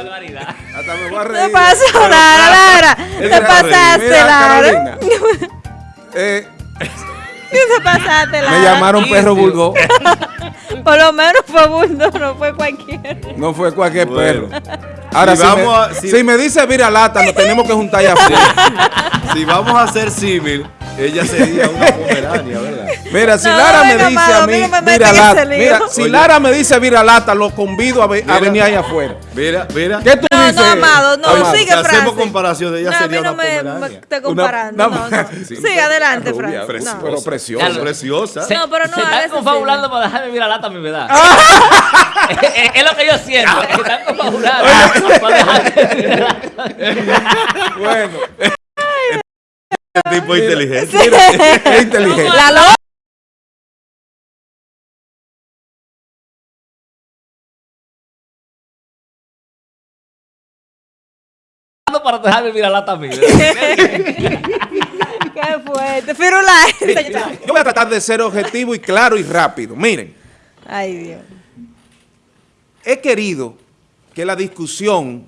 Hasta me voy a reír. ¿Qué pasó, Lara? Lara? Te pasaste, Lara. Eh, Te pasaste, Lara. me llamaron perro vulgo. Por lo menos fue bulldog, no fue cualquiera. No fue cualquier Bueno. perro. Ahora, Si si, vamos me, a- si- si me dice vira lata, nos tenemos que juntar afuera. Si vamos a hacer símil, ella sería una pomerania, ¿verdad? Mira, si No, Lara me dice amado, a a mí metan vira en lata, mira, si Oye. Lara me dice vira lata, lo convido a, ve- a Mira. venir ahí afuera. Mira, mira. ¿Qué tú No, dices? no, Amado, no, Amado? sigue, Si hacemos Francis. comparación, ella no, a mí sería no una me, me esté comparando. Una- no, no. Sí. Sí, adelante, Rubia, Francis. preci- No. pero preciosa. Claro. Preciosa. Se, No, pero no se a están confabulando sí. para dejarme mirar lata mi verdad. Ah. es, es lo que yo siento. Se están confabulando para dejarme. Bueno, tipo inteligente. es inteligente. La para dejarme mirar lata mi verdad. Qué fuerte. Firulais. Yo voy a tratar de ser objetivo y claro y rápido. Miren, Ay, Dios. he querido que la discusión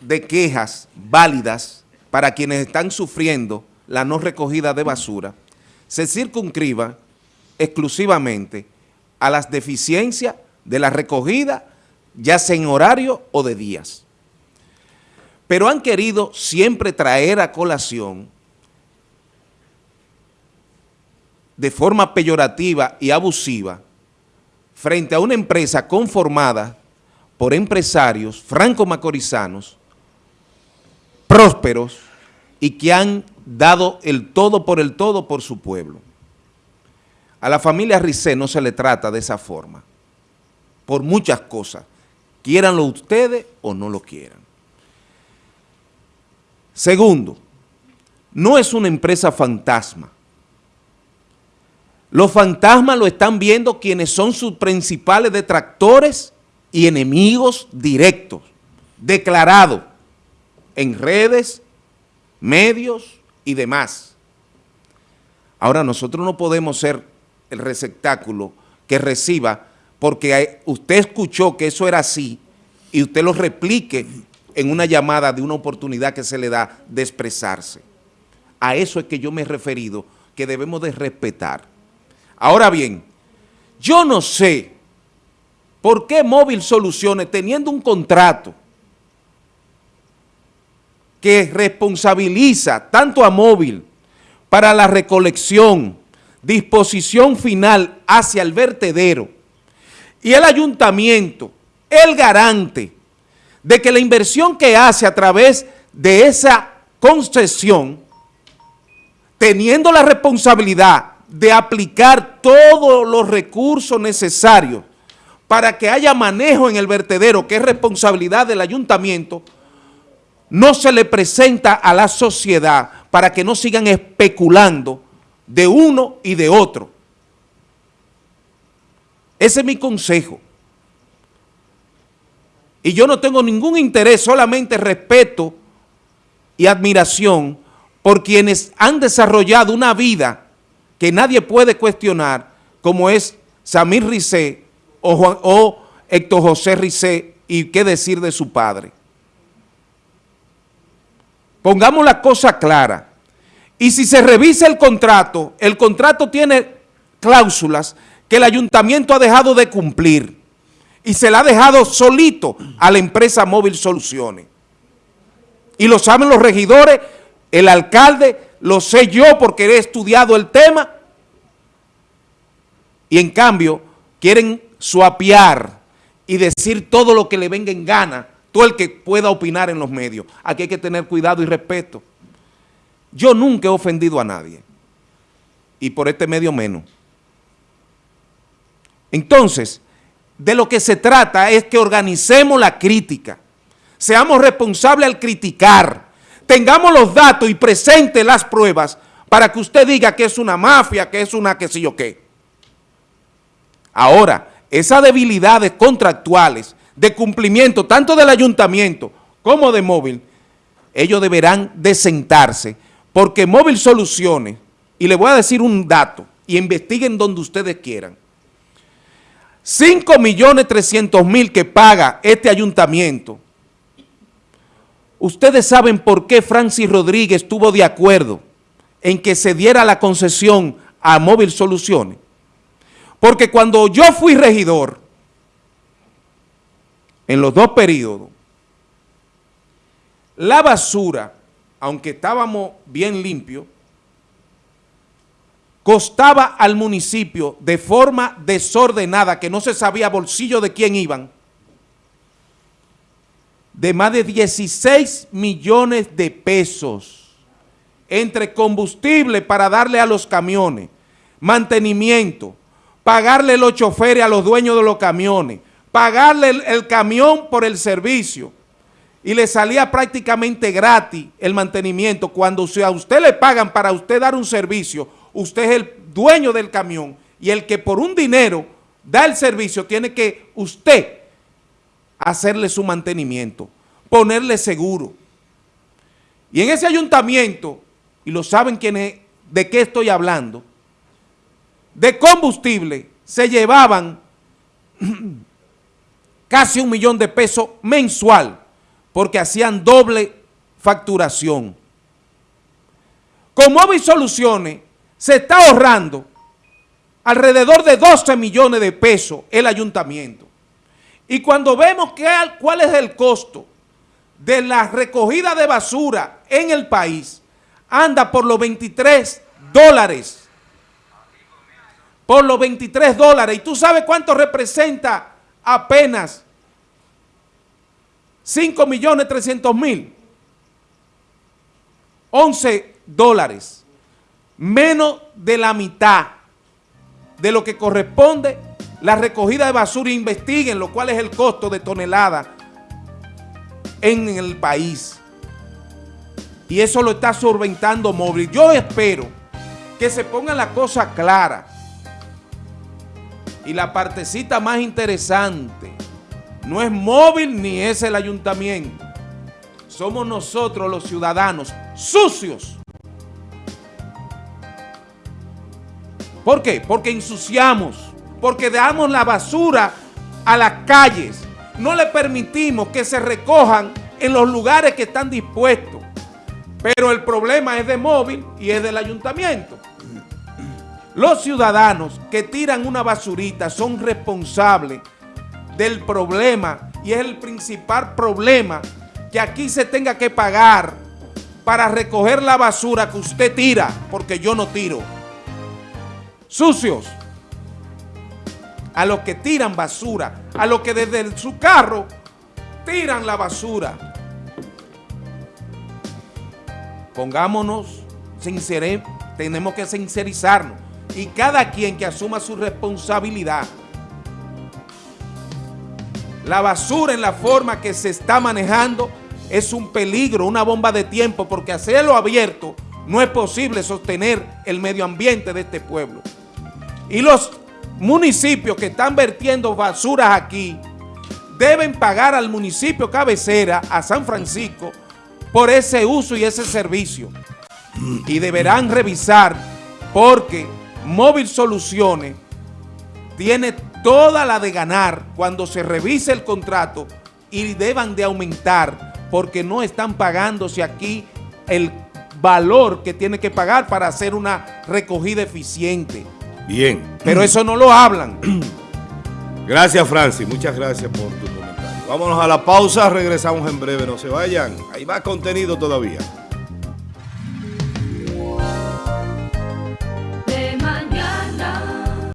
de quejas válidas para quienes están sufriendo la no recogida de basura se circunscriba exclusivamente a las deficiencias de la recogida, ya sea en horario o de días. Pero han querido siempre traer a colación de forma peyorativa y abusiva frente a una empresa conformada por empresarios franco-macorizanos, prósperos y que han dado el todo por el todo por su pueblo. A la familia Ricé no se le trata de esa forma, por muchas cosas, quieranlo ustedes o no lo quieran. Segundo, no es una empresa fantasma. Los fantasmas lo están viendo quienes son sus principales detractores y enemigos directos, declarados en redes, medios y demás. Ahora nosotros no podemos ser el receptáculo que reciba porque usted escuchó que eso era así y usted lo replique en una llamada de una oportunidad que se le da de expresarse. A eso es que yo me he referido, que debemos de respetar. Ahora bien, yo no sé por qué Móvil Soluciones, teniendo un contrato que responsabiliza tanto a Móvil para la recolección, disposición final hacia el vertedero y el ayuntamiento, el garante de que la inversión que hace a través de esa concesión, teniendo la responsabilidad de aplicar todos los recursos necesarios para que haya manejo en el vertedero, que es responsabilidad del ayuntamiento, no se le presenta a la sociedad para que no sigan especulando de uno y de otro. Ese es mi consejo. Y yo no tengo ningún interés, solamente respeto y admiración por quienes han desarrollado una vida que nadie puede cuestionar, como es Samir Ricé o, Héctor José Ricé, y qué decir de su padre. Pongamos la cosa clara. Y si se revisa el contrato, el contrato tiene cláusulas que el ayuntamiento ha dejado de cumplir y se la ha dejado solito a la empresa Móvil Soluciones. Y lo saben los regidores, el alcalde, lo sé yo porque he estudiado el tema. Y en cambio quieren suapiar y decir todo lo que le venga en gana, todo el que pueda opinar en los medios. Aquí hay que tener cuidado y respeto. Yo nunca he ofendido a nadie. Y por este medio menos. Entonces, de lo que se trata es que organicemos la crítica. Seamos responsables al criticar. Tengamos los datos y presente las pruebas para que usted diga que es una mafia, que es una qué sé yo qué. Ahora, esas debilidades contractuales de cumplimiento tanto del ayuntamiento como de móvil, ellos deberán de sentarse porque Móvil Soluciones, y le voy a decir un dato, y investiguen donde ustedes quieran, 5 millones 300 mil que paga este ayuntamiento Ustedes saben por qué Francis Rodríguez estuvo de acuerdo en que se diera la concesión a Móvil Soluciones. Porque cuando yo fui regidor, en los dos periodos, la basura, aunque estábamos bien limpios, costaba al municipio de forma desordenada, que no se sabía bolsillo de quién iban, de más de 16 millones de pesos entre combustible para darle a los camiones, mantenimiento, pagarle los choferes a los dueños de los camiones, pagarle el, el camión por el servicio y le salía prácticamente gratis el mantenimiento. Cuando a usted le pagan para usted dar un servicio, usted es el dueño del camión y el que por un dinero da el servicio tiene que usted hacerle su mantenimiento, ponerle seguro. Y en ese ayuntamiento, y lo saben quienes, de qué estoy hablando, de combustible se llevaban casi un millón de pesos mensual porque hacían doble facturación. Con Móvil Soluciones se está ahorrando alrededor de 12 millones de pesos el ayuntamiento. Y cuando vemos cuál es el costo de la recogida de basura en el país, anda por los 23 dólares. Por los 23 dólares. ¿Y tú sabes cuánto representa apenas 5 millones 300 mil? 11 dólares. Menos de la mitad de lo que corresponde la recogida de basura. Investiguen lo cual es el costo de tonelada en el país. Y eso lo está solventando móvil. Yo espero que se ponga la cosa clara. Y la partecita más interesante no es móvil ni es el ayuntamiento. Somos nosotros los ciudadanos sucios. ¿Por qué? Porque ensuciamos, porque damos la basura a las calles. No le permitimos que se recojan en los lugares que están dispuestos. Pero el problema es de móvil y es del ayuntamiento. Los ciudadanos que tiran una basurita son responsables del problema y es el principal problema que aquí se tenga que pagar para recoger la basura que usted tira, porque yo no tiro. Sucios. A los que tiran basura, a los que desde su carro tiran la basura. Pongámonos, sincere, tenemos que sincerizarnos y cada quien que asuma su responsabilidad. La basura en la forma que se está manejando es un peligro, una bomba de tiempo, porque hacerlo abierto no es posible sostener el medio ambiente de este pueblo. Y los municipios que están vertiendo basuras aquí deben pagar al municipio cabecera, a San Francisco, por ese uso y ese servicio. Y deberán revisar porque Móvil Soluciones tiene toda la de ganar cuando se revise el contrato y deban de aumentar porque no están pagándose aquí el valor que tiene que pagar para hacer una recogida eficiente. Bien. Pero eso no lo hablan. Gracias, Francis. Muchas gracias por tu comentario. Vámonos a la pausa. Regresamos en breve. No se vayan. Hay más contenido todavía.